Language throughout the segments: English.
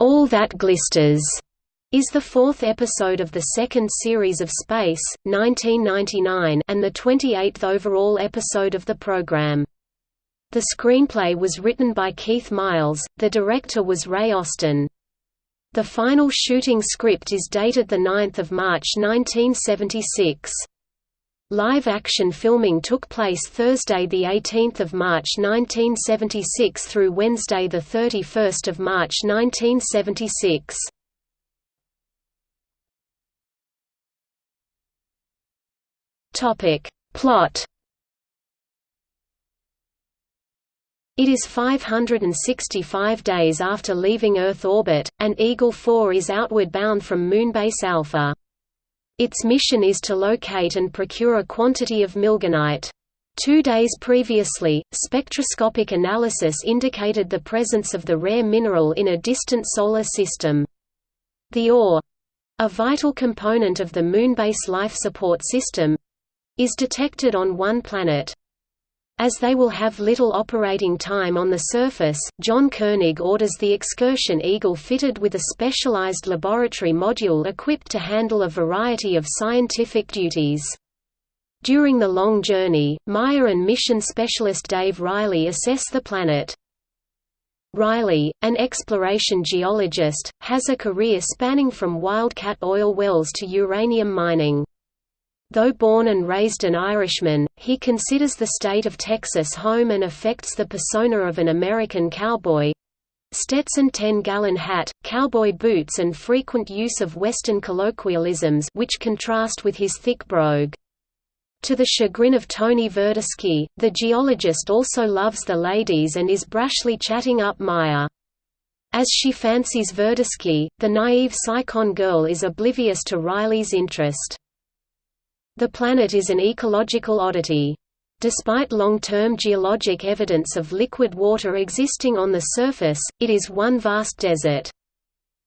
All That Glisters is the fourth episode of the second series of Space, 1999 and the 28th overall episode of the program. The screenplay was written by Keith Miles, the director was Ray Austin. The final shooting script is dated 9 March 1976. Live-action filming took place Thursday 18 March 1976 through Wednesday 31 March 1976. Plot It is 565 days after leaving Earth orbit, and Eagle 4 is outward bound from Moonbase Alpha. Its mission is to locate and procure a quantity of milganite. Two days previously, spectroscopic analysis indicated the presence of the rare mineral in a distant solar system. The ore—a vital component of the Moonbase life support system—is detected on one planet. As they will have little operating time on the surface, John Koenig orders the excursion Eagle fitted with a specialized laboratory module equipped to handle a variety of scientific duties. During the long journey, Maya and mission specialist Dave Riley assess the planet. Riley, an exploration geologist, has a career spanning from wildcat oil wells to uranium mining. Though born and raised an Irishman, he considers the state of Texas home and affects the persona of an American cowboy. Stetson 10-gallon hat, cowboy boots and frequent use of Western colloquialisms which contrast with his thick brogue. To the chagrin of Tony Verdeschi, the geologist also loves the ladies and is brashly chatting up Maya. As she fancies Verdeschi, the naive Psychon girl is oblivious to Riley's interest. The planet is an ecological oddity. Despite long-term geologic evidence of liquid water existing on the surface, it is one vast desert.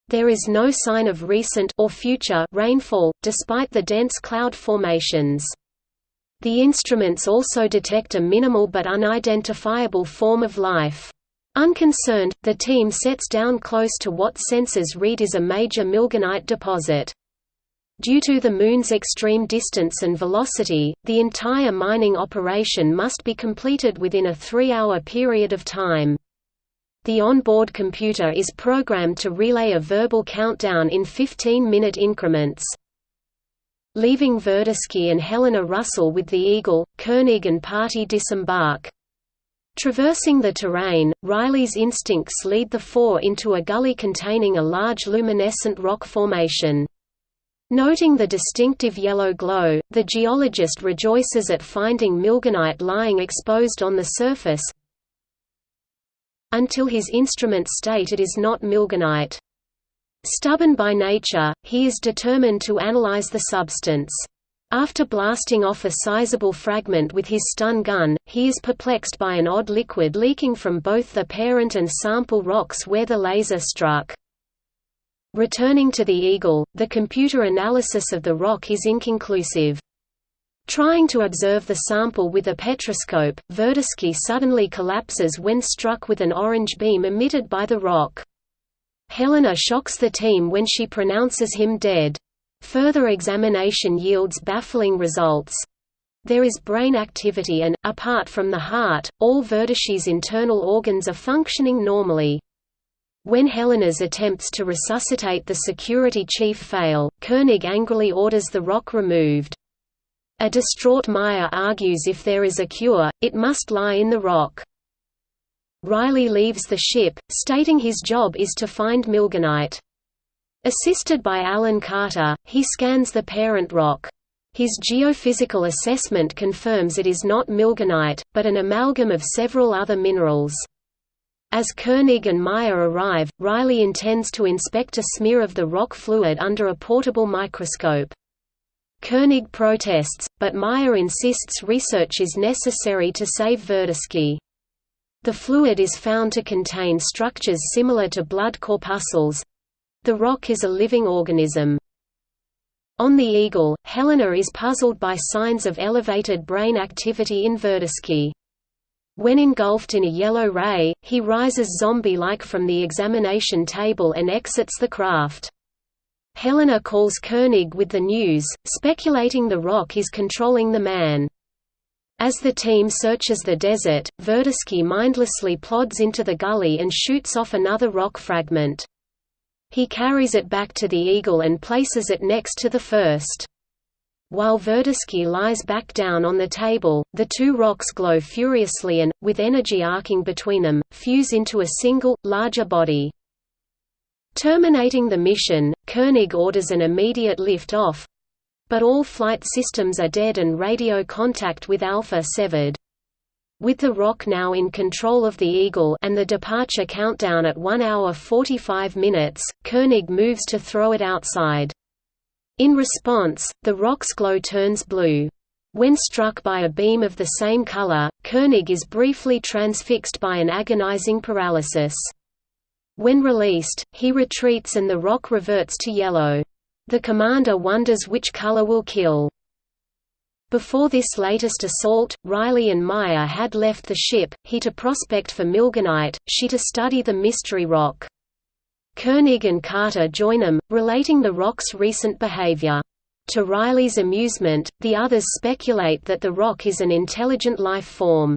There is no sign of recent or future rainfall, despite the dense cloud formations. The instruments also detect a minimal but unidentifiable form of life. Unconcerned, the team sets down close to what sensors read is a major milganite deposit. Due to the Moon's extreme distance and velocity, the entire mining operation must be completed within a three-hour period of time. The onboard computer is programmed to relay a verbal countdown in 15-minute increments. Leaving Verdeschi and Helena Russell with the Eagle, Koenig and party disembark. Traversing the terrain, Riley's instincts lead the four into a gully containing a large luminescent rock formation. Noting the distinctive yellow glow, the geologist rejoices at finding milganite lying exposed on the surface until his instruments state it is not milganite. Stubborn by nature, he is determined to analyze the substance. After blasting off a sizable fragment with his stun gun, he is perplexed by an odd liquid leaking from both the parent and sample rocks where the laser struck. Returning to the Eagle, the computer analysis of the rock is inconclusive. Trying to observe the sample with a petroscope, Verdeschi suddenly collapses when struck with an orange beam emitted by the rock. Helena shocks the team when she pronounces him dead. Further examination yields baffling results. There is brain activity and, apart from the heart, all Verdeschi's internal organs are functioning normally. When Helena's attempts to resuscitate the security chief fail, Koenig angrily orders the rock removed. A distraught Maya argues if there is a cure, it must lie in the rock. Riley leaves the ship, stating his job is to find milganite. Assisted by Alan Carter, he scans the parent rock. His geophysical assessment confirms it is not milganite, but an amalgam of several other minerals. As Koenig and Maya arrive, Riley intends to inspect a smear of the rock fluid under a portable microscope. Koenig protests, but Maya insists research is necessary to save Verdeschi. The fluid is found to contain structures similar to blood corpuscles. The rock is a living organism. On the Eagle, Helena is puzzled by signs of elevated brain activity in Verdeschi. When engulfed in a yellow ray, he rises zombie-like from the examination table and exits the craft. Helena calls Koenig with the news, speculating the rock is controlling the man. As the team searches the desert, Verdeschi mindlessly plods into the gully and shoots off another rock fragment. He carries it back to the eagle and places it next to the first. While Verdeschi lies back down on the table, the two rocks glow furiously and, with energy arcing between them, fuse into a single, larger body. Terminating the mission, Koenig orders an immediate lift-off, but all flight systems are dead and radio contact with Alpha severed. With the rock now in control of the Eagle and the departure countdown at 1 hour 45 minutes, Koenig moves to throw it outside. In response, the rock's glow turns blue. When struck by a beam of the same color, Koenig is briefly transfixed by an agonizing paralysis. When released, he retreats and the rock reverts to yellow. The commander wonders which color will kill. Before this latest assault, Riley and Maya had left the ship, he to prospect for milganite, she to study the mystery rock. Koenig and Carter join them, relating the rock's recent behavior. To Riley's amusement, the others speculate that the rock is an intelligent life form.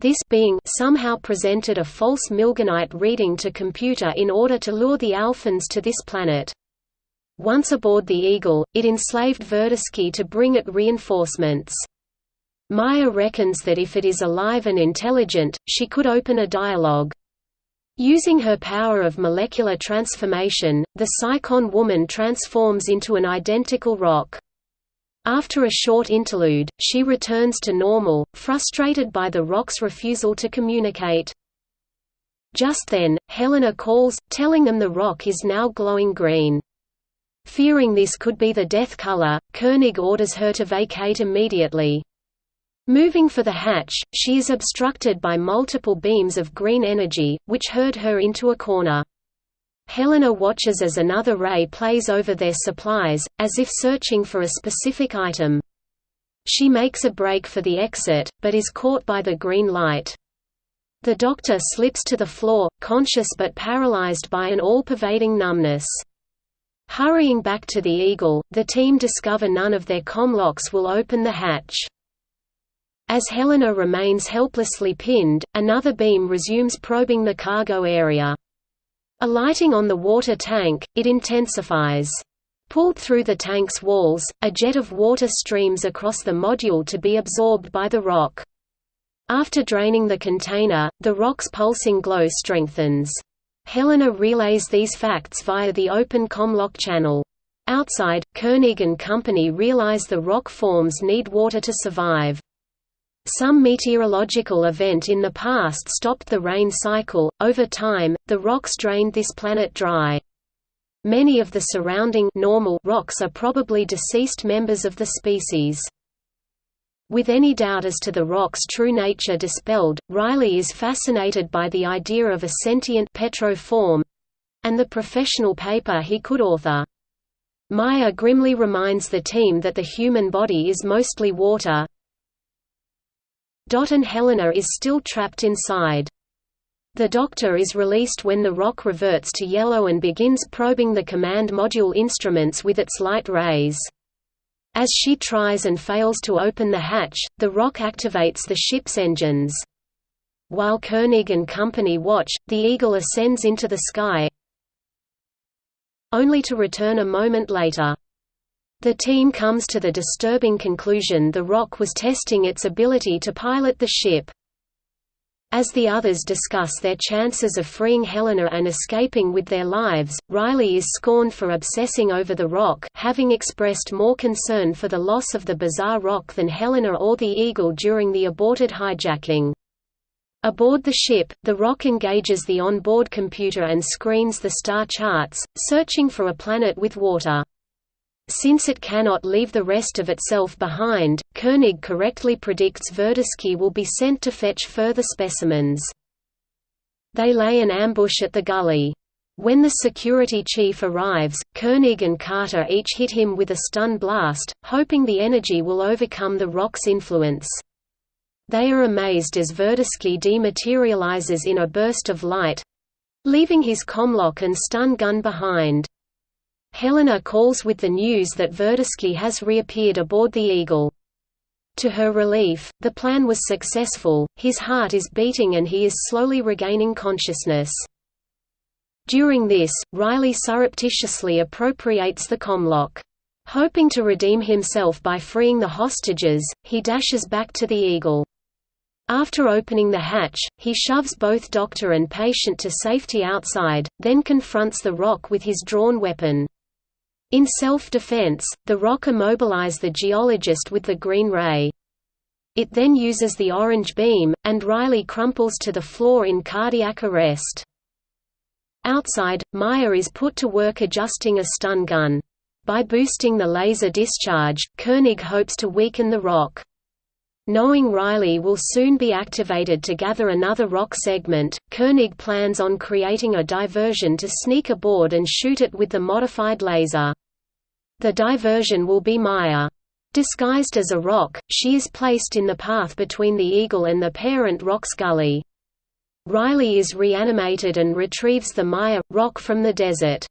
This being somehow presented a false milganite reading to computer in order to lure the Alphans to this planet. Once aboard the Eagle, it enslaved Verdeschi to bring it reinforcements. Maya reckons that if it is alive and intelligent, she could open a dialogue. Using her power of molecular transformation, the Psychon woman transforms into an identical rock. After a short interlude, she returns to normal, frustrated by the rock's refusal to communicate. Just then, Helena calls, telling them the rock is now glowing green. Fearing this could be the death color, Koenig orders her to vacate immediately. Moving for the hatch, she is obstructed by multiple beams of green energy, which herd her into a corner. Helena watches as another ray plays over their supplies, as if searching for a specific item. She makes a break for the exit, but is caught by the green light. The doctor slips to the floor, conscious but paralyzed by an all-pervading numbness. Hurrying back to the Eagle, the team discover none of their comlocks will open the hatch. As Helena remains helplessly pinned, another beam resumes probing the cargo area. Alighting on the water tank, it intensifies. Pulled through the tank's walls, a jet of water streams across the module to be absorbed by the rock. After draining the container, the rock's pulsing glow strengthens. Helena relays these facts via the open comlock channel. Outside, Koenig and company realize the rock forms need water to survive. Some meteorological event in the past stopped the rain cycle. Over time, the rocks drained this planet dry. Many of the surrounding normal rocks are probably deceased members of the species. With any doubt as to the rock's true nature dispelled, Riley is fascinated by the idea of a sentient petroform and the professional paper he could author. Maya grimly reminds the team that the human body is mostly water, Dot and Helena is still trapped inside. The Doctor is released when the rock reverts to yellow and begins probing the command module instruments with its light rays. As she tries and fails to open the hatch, the rock activates the ship's engines. While Koenig and company watch, the Eagle ascends into the sky, only to return a moment later. The team comes to the disturbing conclusion the rock was testing its ability to pilot the ship. As the others discuss their chances of freeing Helena and escaping with their lives, Riley is scorned for obsessing over the rock having expressed more concern for the loss of the bizarre rock than Helena or the Eagle during the aborted hijacking. Aboard the ship, the rock engages the on-board computer and screens the star charts, searching for a planet with water. Since it cannot leave the rest of itself behind, Koenig correctly predicts Verdeschi will be sent to fetch further specimens. They lay an ambush at the gully. When the security chief arrives, Koenig and Carter each hit him with a stun blast, hoping the energy will overcome the rock's influence. They are amazed as Verdeschi dematerializes in a burst of light leaving his comlock and stun gun behind. Helena calls with the news that Verdeschi has reappeared aboard the Eagle. To her relief, the plan was successful, his heart is beating and he is slowly regaining consciousness. During this, Riley surreptitiously appropriates the comlock. Hoping to redeem himself by freeing the hostages, he dashes back to the Eagle. After opening the hatch, he shoves both doctor and patient to safety outside, then confronts the rock with his drawn weapon. In self-defense, the rock immobilize the geologist with the green ray. It then uses the orange beam, and Riley crumples to the floor in cardiac arrest. Outside, Maya is put to work adjusting a stun gun. By boosting the laser discharge, Koenig hopes to weaken the rock. Knowing Riley will soon be activated to gather another rock segment, Koenig plans on creating a diversion to sneak aboard and shoot it with the modified laser. The diversion will be Maya. Disguised as a rock, she is placed in the path between the Eagle and the parent rock's gully. Riley is reanimated and retrieves the Maya, rock from the desert.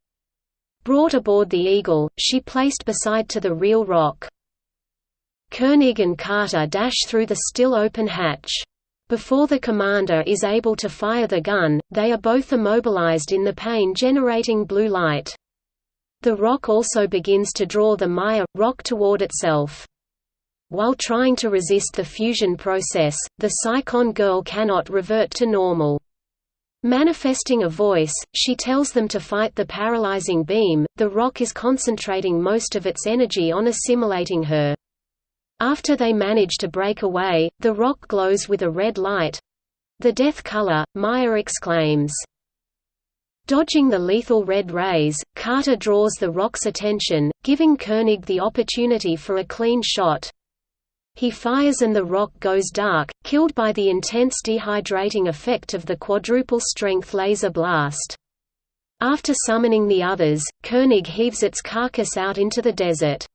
Brought aboard the Eagle, she placed beside to the real rock. Koenig and Carter dash through the still open hatch. Before the commander is able to fire the gun, they are both immobilized in the pain-generating blue light. The rock also begins to draw the Maya, rock toward itself. While trying to resist the fusion process, the Psychon girl cannot revert to normal. Manifesting a voice, she tells them to fight the paralyzing beam. The rock is concentrating most of its energy on assimilating her. After they manage to break away, the rock glows with a red light. The death color, Maya exclaims. Dodging the lethal red rays, Carter draws the rock's attention, giving Koenig the opportunity for a clean shot. He fires and the rock goes dark, killed by the intense dehydrating effect of the quadruple-strength laser blast. After summoning the others, Koenig heaves its carcass out into the desert.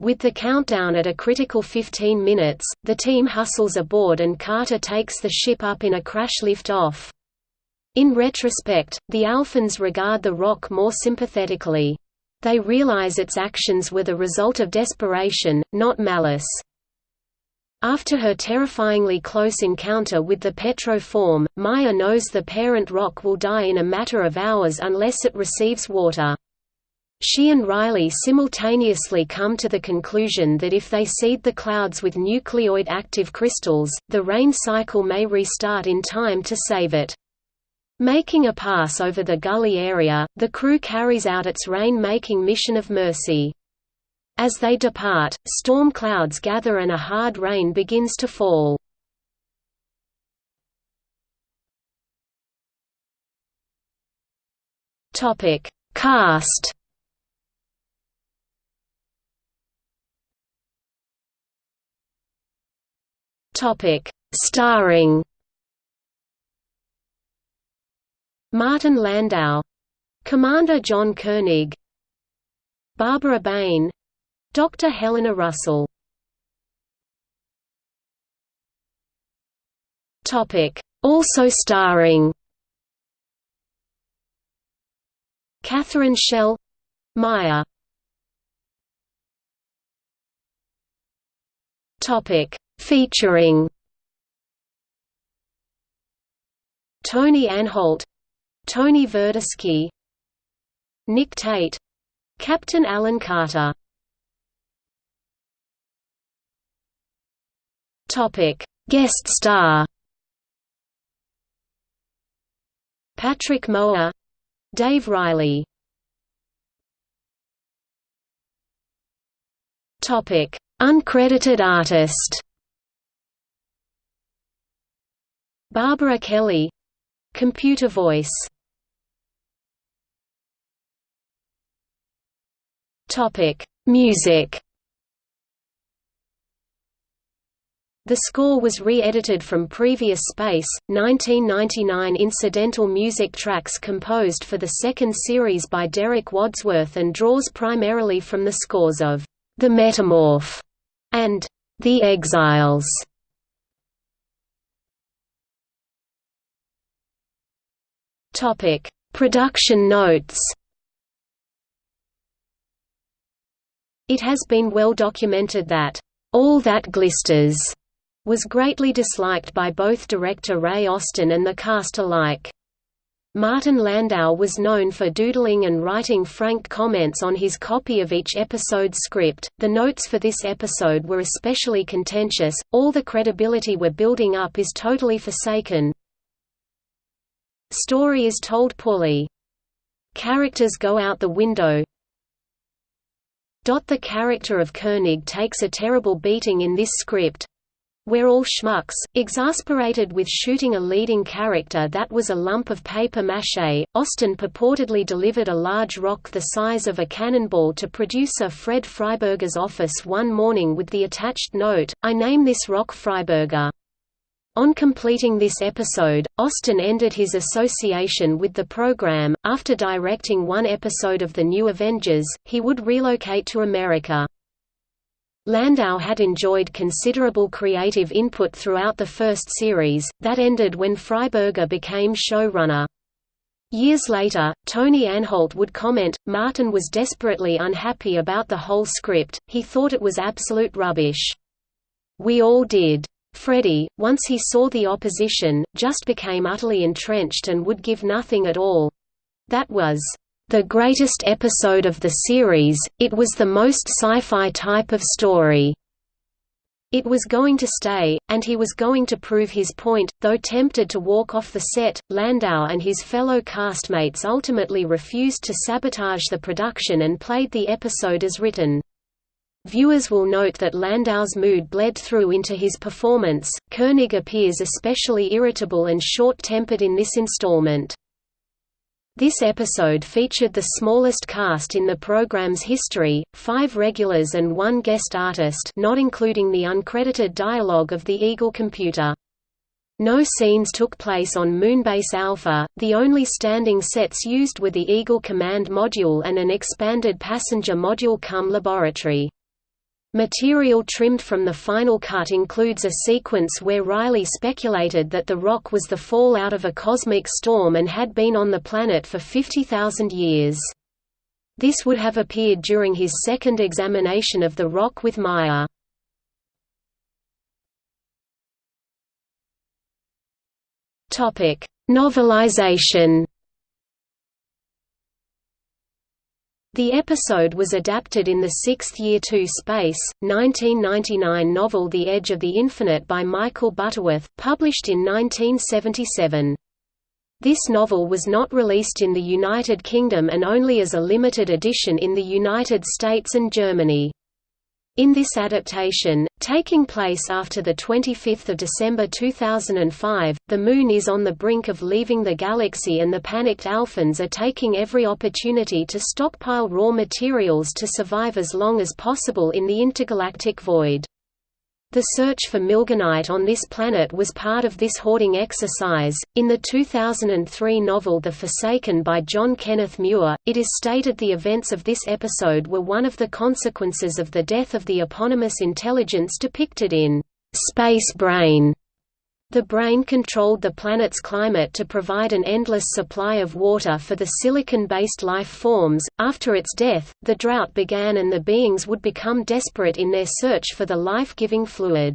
With the countdown at a critical 15 minutes, the team hustles aboard and Carter takes the ship up in a crash lift-off. In retrospect, the Alphans regard the rock more sympathetically. They realize its actions were the result of desperation, not malice. After her terrifyingly close encounter with the petroform, Maya knows the parent rock will die in a matter of hours unless it receives water. She and Riley simultaneously come to the conclusion that if they seed the clouds with nucleoid active crystals, the rain cycle may restart in time to save it. Making a pass over the gully area, the crew carries out its rain-making mission of mercy. As they depart, storm clouds gather and a hard rain begins to fall. Topic: Cast Topic: Starring Martin Landau, Commander John Koenig, Barbara Bain, Dr. Helena Russell. Also starring. Catherine Schell. Topic: Featuring. Tony Anholt Tony Verdeschi Nick Tate Captain Alan Carter. Guest star. Patrick Mower Dave Riley. Uncredited artist. Barbara Kelly Computer voice Topic: Music. The score was re-edited from previous Space, 1999 incidental music tracks composed for the second series by Derek Wadsworth and draws primarily from the scores of The Metamorph and The Exiles. Production notes It has been well documented that all that glisters was greatly disliked by both director Ray Austin and the cast alike. Martin Landau was known for doodling and writing frank comments on his copy of each episode's script. The notes for this episode were especially contentious, all the credibility we're building up is totally forsaken. Story is told poorly. Characters go out the window. The character of Koenig takes a terrible beating in this script. We're all schmucks, exasperated with shooting a leading character that was a lump of paper mache. Austin purportedly delivered a large rock the size of a cannonball to producer Fred Freiberger's office one morning with the attached note, I name this rock Freiberger. On completing this episode, Austin ended his association with the program. After directing one episode of The New Avengers, he would relocate to America. Landau had enjoyed considerable creative input throughout the first series, that ended when Freiberger became showrunner. Years later, Tony Anholt would comment, Martin was desperately unhappy about the whole script, he thought it was absolute rubbish. We all did. Freddie, once he saw the opposition, just became utterly entrenched and would give nothing at all. That was the greatest episode of the series, it was the most sci-fi type of story. It was going to stay, and he was going to prove his point. Though tempted to walk off the set, Landau and his fellow castmates ultimately refused to sabotage the production and played the episode as written. Viewers will note that Landau's mood bled through into his performance. Koenig appears especially irritable and short-tempered in this installment. This episode featured the smallest cast in the program's history, five regulars and one guest artist not including the uncredited dialogue of the Eagle computer. No scenes took place on Moonbase Alpha, the only standing sets used were the Eagle Command Module and an expanded passenger module cum laboratory. Material trimmed from the final cut includes a sequence where Riley speculated that the rock was the fallout of a cosmic storm and had been on the planet for 50,000 years. This would have appeared during his second examination of the rock with Maya. Novelization The episode was adapted in the Sixth Year to Space, 1999 novel The Edge of the Infinite by Michael Butterworth, published in 1977. This novel was not released in the United Kingdom and only as a limited edition in the United States and Germany. In this adaptation, taking place after 25 December 2005, the Moon is on the brink of leaving the galaxy and the panicked Alphans are taking every opportunity to stockpile raw materials to survive as long as possible in the intergalactic void. The search for Milganite on this planet was part of this hoarding exercise. In the 2003 novel The Forsaken by John Kenneth Muir, it is stated the events of this episode were one of the consequences of the death of the eponymous intelligence depicted in Space Brain. The brain controlled the planet's climate to provide an endless supply of water for the silicon-based life forms. After its death, the drought began and the beings would become desperate in their search for the life-giving fluid.